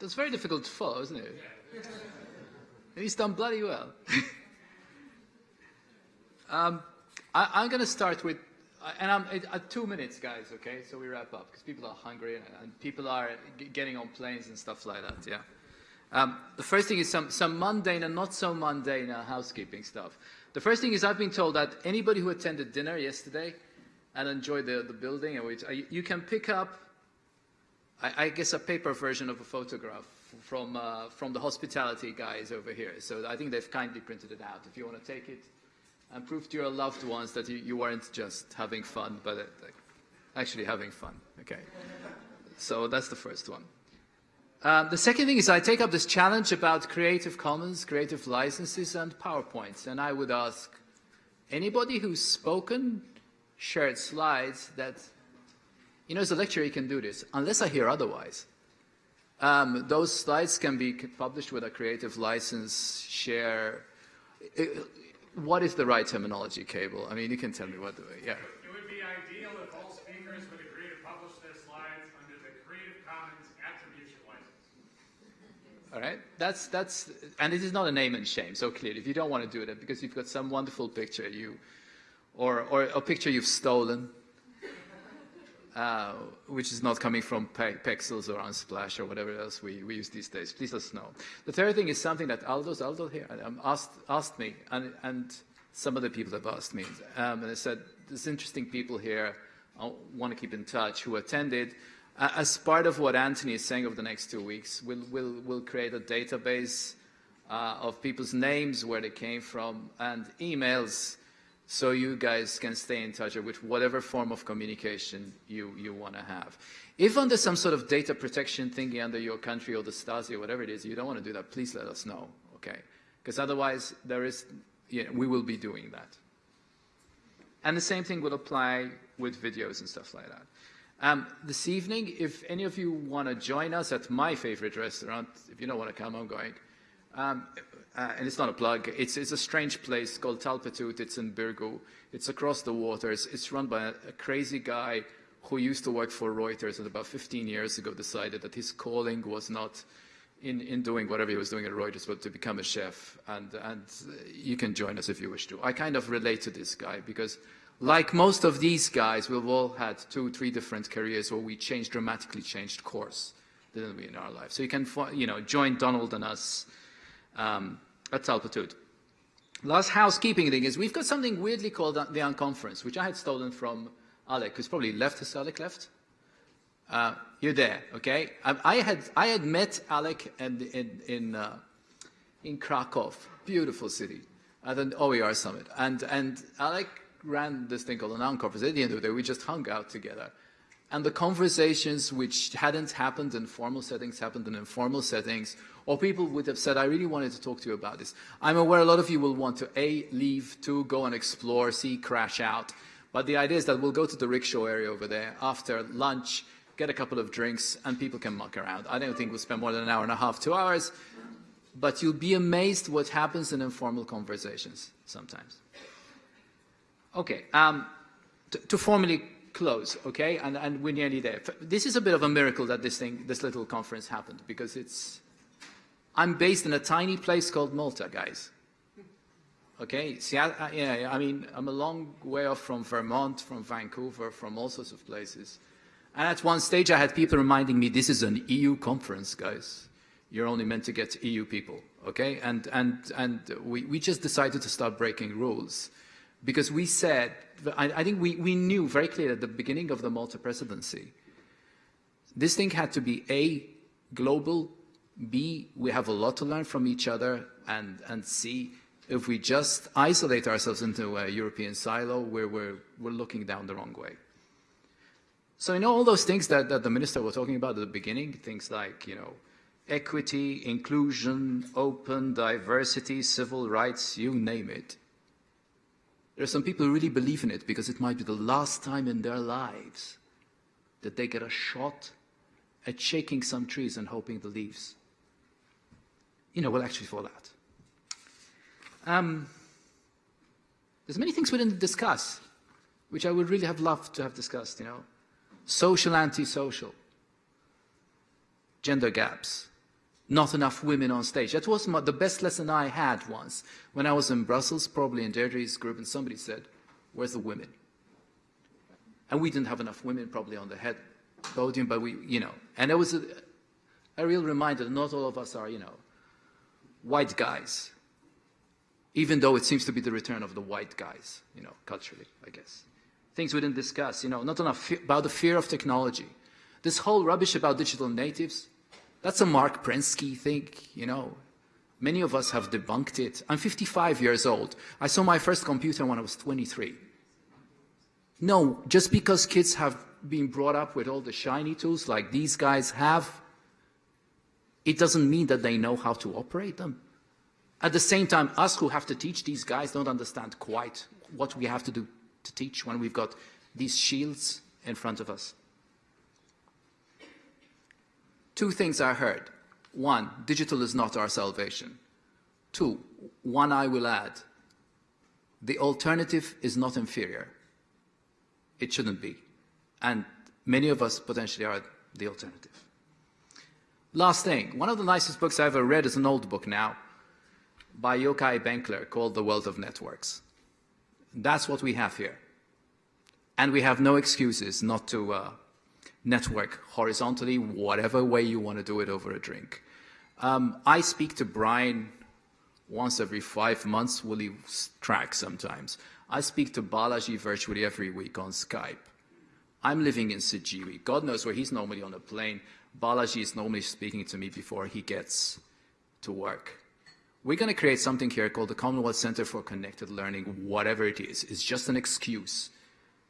That's very difficult to follow, isn't it? And he's done bloody well. um, I, am going to start with, and I'm at two minutes, guys. Okay, so we wrap up because people are hungry and, and people are getting on planes and stuff like that. Yeah. Um, the first thing is some, some mundane and not so mundane uh, housekeeping stuff. The first thing is I've been told that anybody who attended dinner yesterday and enjoyed the, the building, and uh, you can pick up, I, I, guess, a paper version of a photograph from, uh, from the hospitality guys over here. So I think they've kindly printed it out. If you want to take it and prove to your loved ones that you, you weren't just having fun, but uh, actually having fun. Okay. So that's the first one. Um, the second thing is I take up this challenge about Creative Commons, creative licenses, and PowerPoints. And I would ask anybody who's spoken, shared slides that, you know, as a lecturer you can do this, unless I hear otherwise. Um, those slides can be published with a creative license, share. It, what is the right terminology, Cable? I mean, you can tell me what, yeah. It would be ideal if all speakers would agree to publish their slides under the Creative Commons attribution license. All right, that's that's, and it is not a name and shame. So clearly, if you don't want to do it because you've got some wonderful picture you, or or a picture you've stolen, uh, which is not coming from pe Pexels or Unsplash or whatever else we, we use these days. Please let us know. The third thing is something that Aldo's Aldo here um, asked asked me, and and some other people have asked me, um, and they said there's interesting people here. I want to keep in touch who attended as part of what Anthony is saying over the next two weeks, we'll, we'll, we'll create a database uh, of people's names, where they came from, and emails, so you guys can stay in touch with whatever form of communication you, you want to have. If under some sort of data protection thingy under your country or the Stasi or whatever it is, you don't want to do that, please let us know, okay? Because otherwise, there is, you know, we will be doing that. And the same thing will apply with videos and stuff like that. Um, this evening, if any of you want to join us at my favorite restaurant, if you don't want to come, I'm going. Um, uh, and it's not a plug. It's, it's a strange place called Tal-Petut. It's in Birgu. It's across the waters. It's run by a, a, crazy guy who used to work for Reuters and about 15 years ago decided that his calling was not in, in doing whatever he was doing at Reuters, but to become a chef. And, and you can join us if you wish to. I kind of relate to this guy because like most of these guys, we've all had two, three different careers where we changed, dramatically changed course, didn't we, in our life? So you can, you know, join Donald and us um, at Tal-Petut. Last housekeeping thing is we've got something weirdly called the Unconference, which I had stolen from Alec, who's probably left. Has Alec left? Uh, you're there, okay? I, I, had I had met Alec in in in, uh, in Krakow, beautiful city, at an OER summit, and and Alec ran this thing called an Unconference. At the end of the day, we just hung out together. And the conversations which hadn't happened in formal settings happened in informal settings, or people would have said, I really wanted to talk to you about this. I'm aware a lot of you will want to A, leave, two, go and explore, C, crash out. But the idea is that we'll go to the rickshaw area over there after lunch, get a couple of drinks, and people can muck around. I don't think we'll spend more than an hour and a half, two hours, but you'll be amazed what happens in informal conversations sometimes. Okay, um, to formally close, okay, and, and we're nearly there. This is a bit of a miracle that this thing, this little conference happened because it's, I'm based in a tiny place called Malta, guys. Okay, see, I, yeah, I mean, I'm a long way off from Vermont, from Vancouver, from all sorts of places. And at one stage I had people reminding me, this is an EU conference, guys. You're only meant to get EU people, okay? And, and, and we, we just decided to start breaking rules because we said, I, I think we, we knew very clearly at the beginning of the Malta presidency, this thing had to be A, global, B, we have a lot to learn from each other, and, and C, if we just isolate ourselves into a European silo, where we're, we're looking down the wrong way. So you know all those things that, that the minister was talking about at the beginning, things like, you know, equity, inclusion, open, diversity, civil rights, you name it. There are some people who really believe in it because it might be the last time in their lives that they get a shot at shaking some trees and hoping the leaves, you know, will actually fall out. Um, there's many things we didn't discuss, which I would really have loved to have discussed, you know. Social, anti-social, gender gaps, not enough women on stage. That was my, the best lesson I had once when I was in Brussels, probably in Deirdre's group, and somebody said, "Where's the women?" And we didn't have enough women probably on the head podium, but we, you know, and it was a, a real reminder that not all of us are, you know, white guys, even though it seems to be the return of the white guys, you know, culturally, I guess. Things we didn't discuss, you know, not enough about the fear of technology. This whole rubbish about digital natives, that's a Marc Prensky thing, you know. Many of us have debunked it. I'm 55 years old. I saw my first computer when I was 23. No, just because kids have been brought up with all the shiny tools like these guys have, it doesn't mean that they know how to operate them. At the same time, us who have to teach these guys don't understand quite what we have to do to teach when we've got these shields in front of us. Two things I heard. One, digital is not our salvation. Two, one I will add, the alternative is not inferior. It shouldn't be. And many of us potentially are the alternative. Last thing, one of the nicest books I ever read is an old book now by Yochai Benkler called The Wealth of Networks. That's what we have here. And we have no excuses not to uh, network horizontally, whatever way you want to do it over a drink. Um, I speak to Brian once every five months, will he track sometimes. I speak to Balaji virtually every week on Skype. I'm living in Sijiri. God knows where he's normally on a plane. Balaji is normally speaking to me before he gets to work. We're going to create something here called the Commonwealth Center for Connected Learning, whatever it is. It's just an excuse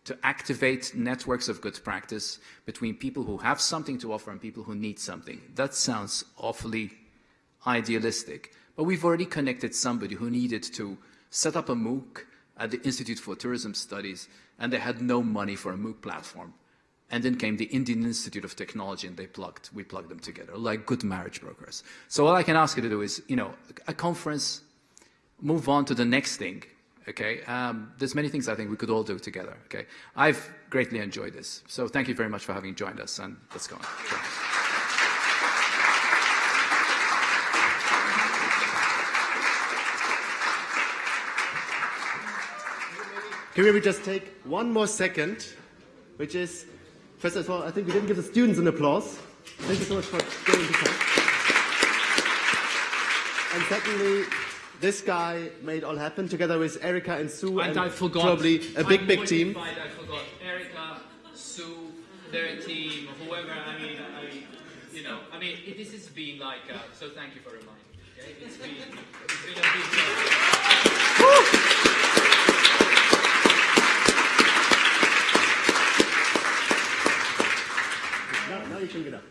to activate networks of good practice between people who have something to offer and people who need something. That sounds awfully idealistic, but we've already connected somebody who needed to set up a MOOC at the Institute for Tourism Studies, and they had no money for a MOOC platform. And then came the Indian Institute of Technology, and they plugged, we plugged them together, like good marriage brokers. So all I can ask you to do is, you know, a conference, move on to the next thing, okay? Um, there's many things I think we could all do together, okay? I've greatly enjoyed this. So thank you very much for having joined us, and let's go on. Can we just take one more second, which is, first of all, I think we didn't give the students an applause. Thank you so much for getting to come. And secondly, this guy made all happen together with Erica and Sue And and, I forgot. probably a big, big team. I forgot Erica, Sue, their team, whoever. I mean, I, you know, I mean, it, this has been like. Uh, so thank you for reminding me. Okay? It's been, it's been a big. job. Now, now you can get up.